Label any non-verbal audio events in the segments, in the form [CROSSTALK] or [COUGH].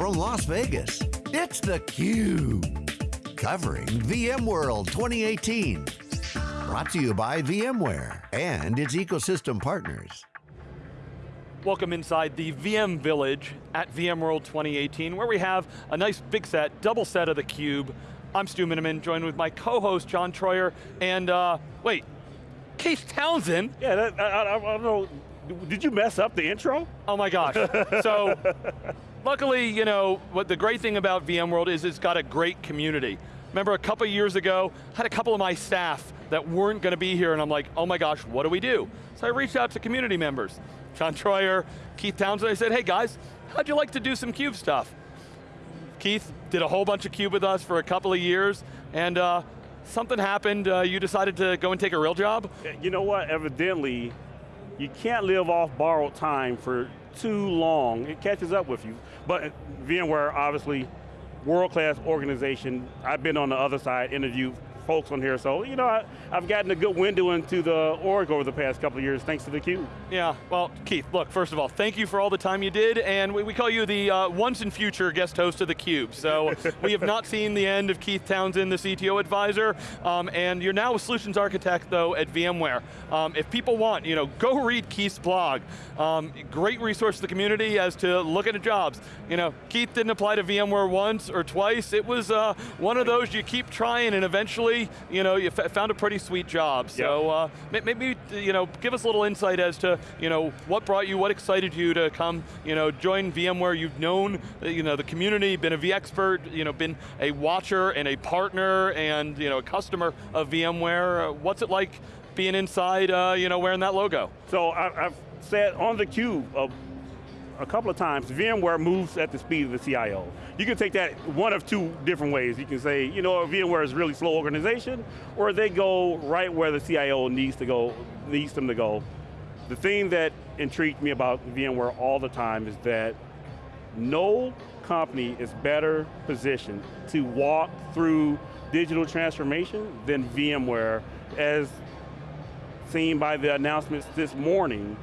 from Las Vegas, it's theCUBE. Covering VMworld 2018. Brought to you by VMware and its ecosystem partners. Welcome inside the VM Village at VMworld 2018, where we have a nice big set, double set of theCUBE. I'm Stu Miniman, joined with my co-host John Troyer, and uh, wait, Keith Townsend. Yeah, that, I, I, I don't know, did you mess up the intro? Oh my gosh. so, [LAUGHS] luckily, you know, what the great thing about VMworld is it's got a great community. Remember a couple years ago, I had a couple of my staff that weren't going to be here and I'm like, oh my gosh, what do we do? So I reached out to community members. John Troyer, Keith Townsend, I said, hey guys, how'd you like to do some CUBE stuff? Keith did a whole bunch of CUBE with us for a couple of years, and uh, something happened, uh, you decided to go and take a real job? You know what, evidently, you can't live off borrowed time for too long. It catches up with you. But VMware, obviously, world-class organization. I've been on the other side, interviewed folks on here, so you know, I, have gotten a good window into the org over the past couple of years, thanks to the theCUBE. Yeah, well, Keith, look, first of all, thank you for all the time you did, and we, we call you the uh, once in future guest host of theCUBE. So [LAUGHS] we have not seen the end of Keith Townsend, the CTO advisor, um, and you're now a solutions architect, though, at VMware. Um, if people want, you know, go read Keith's blog. Um, great resource to the community as to looking at jobs. You know, Keith didn't apply to VMware once or twice. It was uh, one of those you keep trying and eventually, you know, you found a pretty sweet job. So uh, maybe, you know, give us a little insight as to, you know, what brought you, what excited you to come, you know, join VMware. You've known, you know, the community, been a vExpert, you know, been a watcher and a partner and, you know, a customer of VMware. What's it like being inside, uh, you know, wearing that logo? So I, I've said on theCUBE uh, a couple of times, VMware moves at the speed of the CIO. You can take that one of two different ways. You can say, you know, VMware is really slow organization, or they go right where the CIO needs to go, needs them to go. The thing that intrigued me about VMware all the time is that no company is better positioned to walk through digital transformation than VMware, as seen by the announcements this morning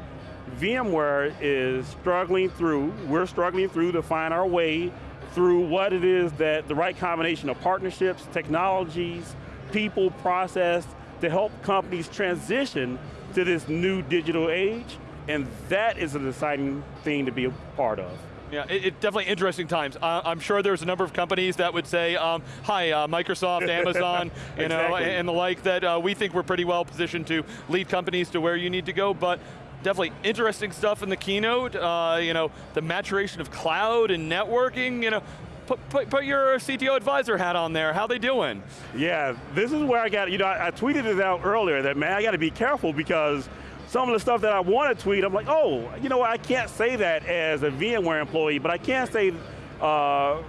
VMware is struggling through, we're struggling through to find our way through what it is that the right combination of partnerships, technologies, people, process, to help companies transition to this new digital age, and that is an exciting thing to be a part of. Yeah, it, it, definitely interesting times. Uh, I'm sure there's a number of companies that would say, um, hi, uh, Microsoft, [LAUGHS] Amazon, you exactly. know, and the like, that uh, we think we're pretty well positioned to lead companies to where you need to go, but definitely interesting stuff in the keynote, uh, you know, the maturation of cloud and networking, you know, Put, put, put, your CTO advisor hat on there. How they doing? Yeah, this is where I got, you know, I, I tweeted it out earlier that, man, I got to be careful because some of the stuff that I want to tweet, I'm like, oh, you know, I can't say that as a VMware employee, but I can say, uh,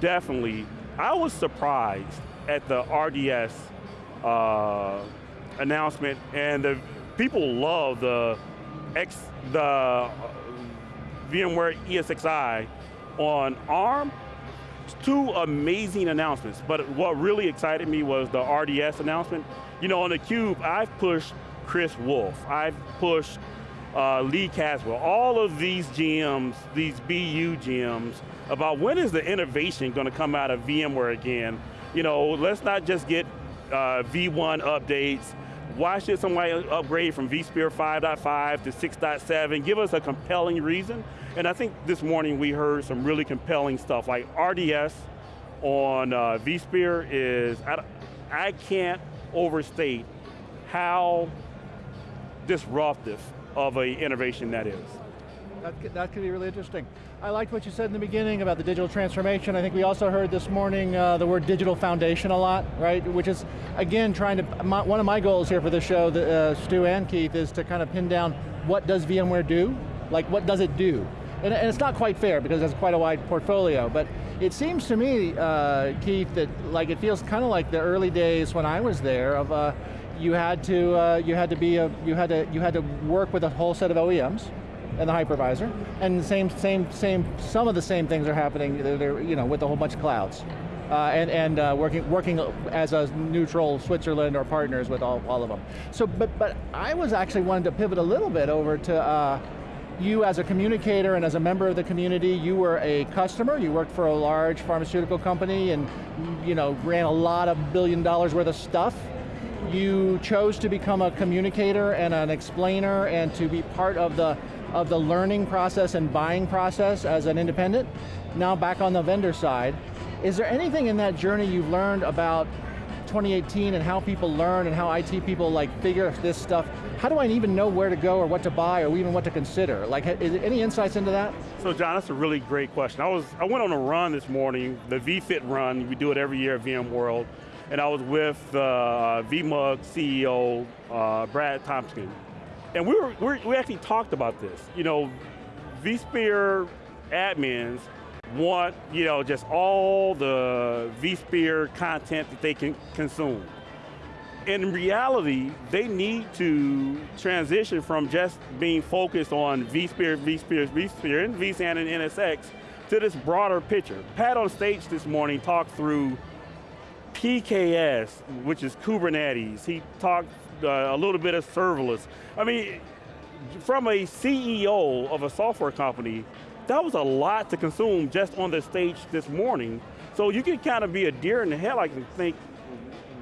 definitely, I was surprised at the RDS uh, announcement and the people love the X, the uh, VMware ESXi on ARM, two amazing announcements, but what really excited me was the RDS announcement. You know, on the Cube, I've pushed Chris Wolf, I've pushed uh, Lee Caswell, all of these GMs, these BU GMs, about when is the innovation going to come out of VMware again? You know, let's not just get uh, V1 updates, why should somebody upgrade from vSphere 5.5 to 6.7? Give us a compelling reason. And I think this morning we heard some really compelling stuff, like RDS on uh, vSphere is, I, I can't overstate how disruptive of an innovation that is. That could, that could be really interesting. I liked what you said in the beginning about the digital transformation. I think we also heard this morning uh, the word digital foundation a lot, right? Which is, again, trying to, my, one of my goals here for the show, uh, Stu and Keith, is to kind of pin down what does VMware do? Like, what does it do? And, and it's not quite fair because it's quite a wide portfolio, but it seems to me, uh, Keith, that like it feels kind of like the early days when I was there of uh, you had to uh, you had to be a, you had to you had to work with a whole set of OEMs and the hypervisor. And same, same, same, some of the same things are happening they're, you know, with a whole bunch of clouds. Uh, and and uh, working working as a neutral Switzerland or partners with all, all of them. So, but but I was actually wanting to pivot a little bit over to uh, you as a communicator and as a member of the community, you were a customer, you worked for a large pharmaceutical company and you know, ran a lot of billion dollars worth of stuff. You chose to become a communicator and an explainer and to be part of the, of the learning process and buying process as an independent. Now back on the vendor side. Is there anything in that journey you've learned about 2018 and how people learn and how IT people like figure this stuff, how do I even know where to go or what to buy or even what to consider? Like, any insights into that? So John, that's a really great question. I was, I went on a run this morning, the vFit run, we do it every year at VMworld, and I was with uh, VMUG CEO, uh, Brad Tompkins. And we, were, we we actually talked about this. You know, vSphere admins want, you know, just all the vSphere content that they can consume. In reality, they need to transition from just being focused on vSphere, vSphere, vSphere, and vSAN and NSX to this broader picture. Pat on stage this morning talked through PKS, which is Kubernetes. He talked uh, a little bit of serverless. I mean, from a CEO of a software company, that was a lot to consume just on the stage this morning. So you can kind of be a deer in the headlights and think,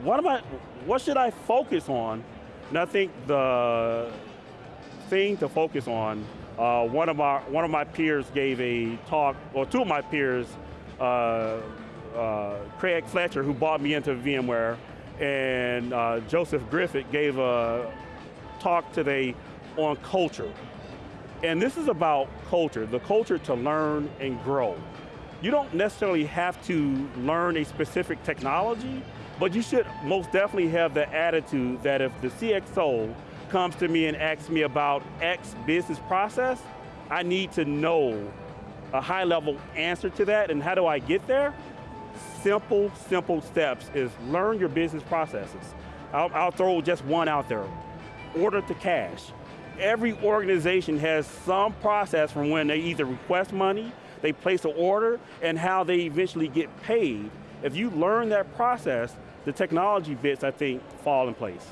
what am I, what should I focus on? And I think the thing to focus on, uh, one of my one of my peers gave a talk, or two of my peers, uh, uh, Craig Fletcher, who brought me into VMware, and uh, Joseph Griffith gave a talk today on culture. And this is about culture, the culture to learn and grow. You don't necessarily have to learn a specific technology, but you should most definitely have the attitude that if the CXO comes to me and asks me about X business process, I need to know a high level answer to that, and how do I get there? Simple, simple steps is learn your business processes. I'll, I'll throw just one out there. Order to cash every organization has some process from when they either request money, they place an order, and how they eventually get paid. If you learn that process, the technology bits, I think, fall in place.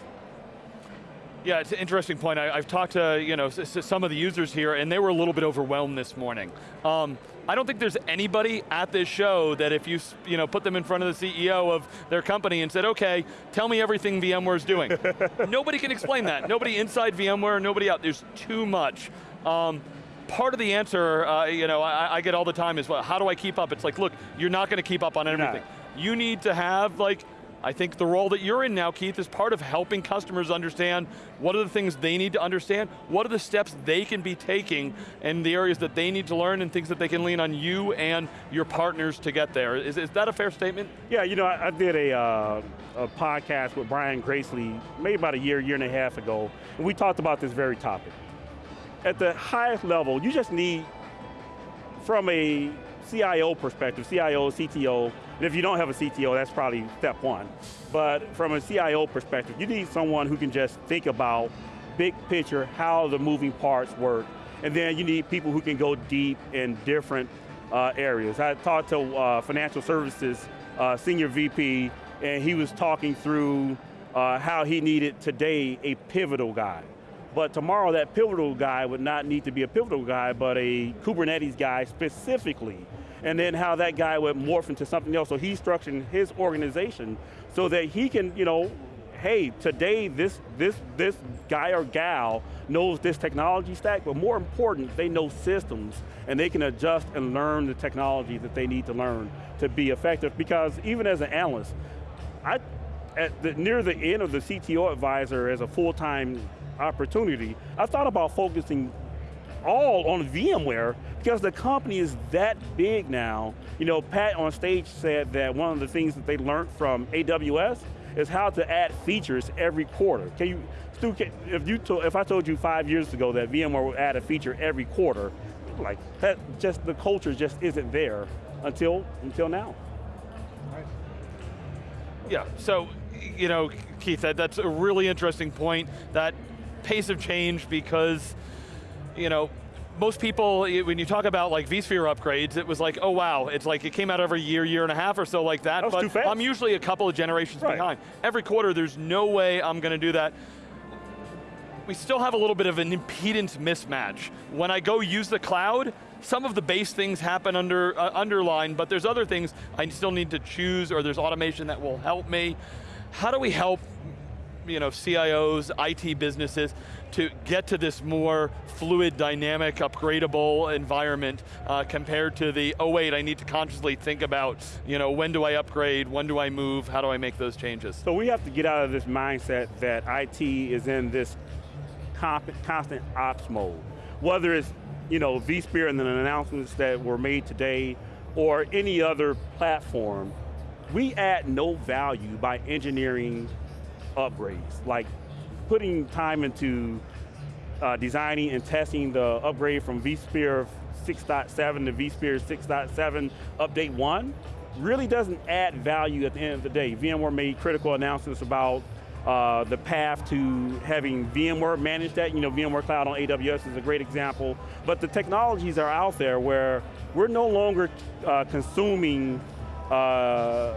Yeah, it's an interesting point. I, have talked to you know some of the users here, and they were a little bit overwhelmed this morning. Um, I don't think there's anybody at this show that if you, you know, put them in front of the CEO of their company and said, okay, tell me everything VMware's doing. [LAUGHS] nobody can explain that. Nobody inside VMware, nobody out. There's too much. Um, part of the answer, uh, you know, I, I, get all the time is, well, how do I keep up? It's like, look, you're not going to keep up on everything. You need to have like I think the role that you're in now, Keith, is part of helping customers understand what are the things they need to understand, what are the steps they can be taking, and the areas that they need to learn, and things that they can lean on you and your partners to get there. Is, is that a fair statement? Yeah, you know, I, I did a, uh, a podcast with Brian Gracely, maybe about a year, year and a half ago, and we talked about this very topic. At the highest level, you just need, from a CIO perspective, CIO, CTO, and if you don't have a CTO, that's probably step one. But from a CIO perspective, you need someone who can just think about big picture, how the moving parts work, and then you need people who can go deep in different uh, areas. I talked to uh, financial services uh, senior VP, and he was talking through uh, how he needed today a pivotal guy. But tomorrow that pivotal guy would not need to be a pivotal guy, but a Kubernetes guy specifically and then how that guy would morph into something else. So he's structuring his organization so that he can, you know, hey, today this, this, this guy or gal knows this technology stack, but more important, they know systems, and they can adjust and learn the technology that they need to learn to be effective, because even as an analyst, I, at the, near the end of the CTO advisor as a full-time opportunity, I thought about focusing all on VMware because the company is that big now. You know, Pat on stage said that one of the things that they learned from AWS is how to add features every quarter. Can you, Stu, if, you if I told you five years ago that VMware would add a feature every quarter, like that just, the culture just isn't there until, until now. Yeah, so, you know, Keith, that, that's a really interesting point, that pace of change because you know, most people, when you talk about like vSphere upgrades, it was like, oh wow, it's like it came out every year, year and a half or so like that, that but I'm usually a couple of generations right. behind. Every quarter, there's no way I'm going to do that. we still have a little bit of an impedance mismatch. When I go use the cloud, some of the base things happen under uh, underline, but there's other things I still need to choose, or there's automation that will help me. How do we help you know, CIOs, IT businesses, to get to this more fluid, dynamic, upgradable environment uh, compared to the, oh wait, I need to consciously think about, you know, when do I upgrade, when do I move, how do I make those changes? So we have to get out of this mindset that IT is in this constant ops mode. Whether it's, you know, vSphere and the announcements that were made today, or any other platform, we add no value by engineering upgrades, like putting time into uh, designing and testing the upgrade from vSphere 6.7 to vSphere 6.7 update one really doesn't add value at the end of the day. VMware made critical announcements about uh, the path to having VMware manage that. You know, VMware Cloud on AWS is a great example. But the technologies are out there where we're no longer uh, consuming uh,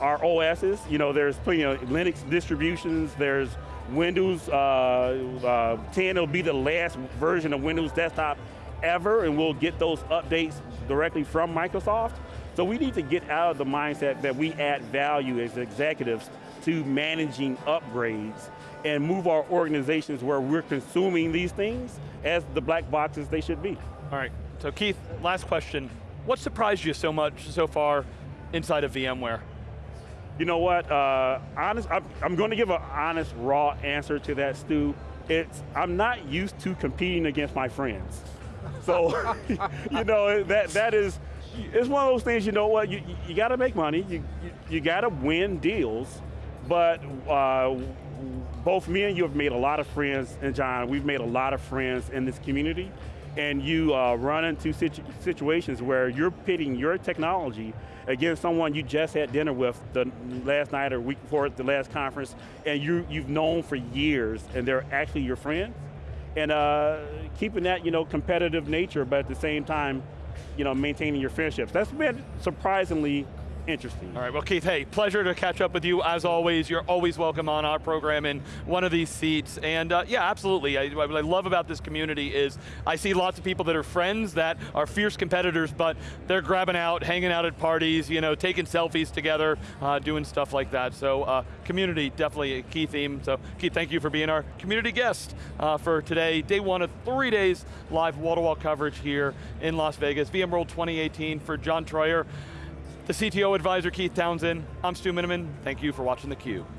our OSs. You know, there's plenty of Linux distributions, there's Windows uh, uh, 10 will be the last version of Windows Desktop ever, and we'll get those updates directly from Microsoft. So we need to get out of the mindset that we add value as executives to managing upgrades and move our organizations where we're consuming these things as the black boxes they should be. All right, so Keith, last question. What surprised you so much so far inside of VMware? You know what, uh, honest, I'm, going to give an honest, raw answer to that, Stu. It's, I'm not used to competing against my friends. So, [LAUGHS] you know, that, that is, it's one of those things, you know what, you, you got to make money, you, you, you got to win deals, but uh, both me and you have made a lot of friends, and John, we've made a lot of friends in this community, and you uh, run into situ situations where you're pitting your technology against someone you just had dinner with the last night or week before the last conference, and you, you've known for years, and they're actually your friends, and uh, keeping that you know competitive nature, but at the same time, you know maintaining your friendships. That's been surprisingly interesting. All right, well Keith, hey, pleasure to catch up with you as always. You're always welcome on our program in one of these seats. And uh, yeah, absolutely, I, what I love about this community is I see lots of people that are friends that are fierce competitors, but they're grabbing out, hanging out at parties, you know, taking selfies together, uh, doing stuff like that. So uh, community, definitely a key theme. So Keith, thank you for being our community guest uh, for today. Day one of three days live wall-to-wall -wall coverage here in Las Vegas. VMworld 2018 for John Troyer the CTO advisor, Keith Townsend. I'm Stu Miniman. Thank you for watching theCUBE.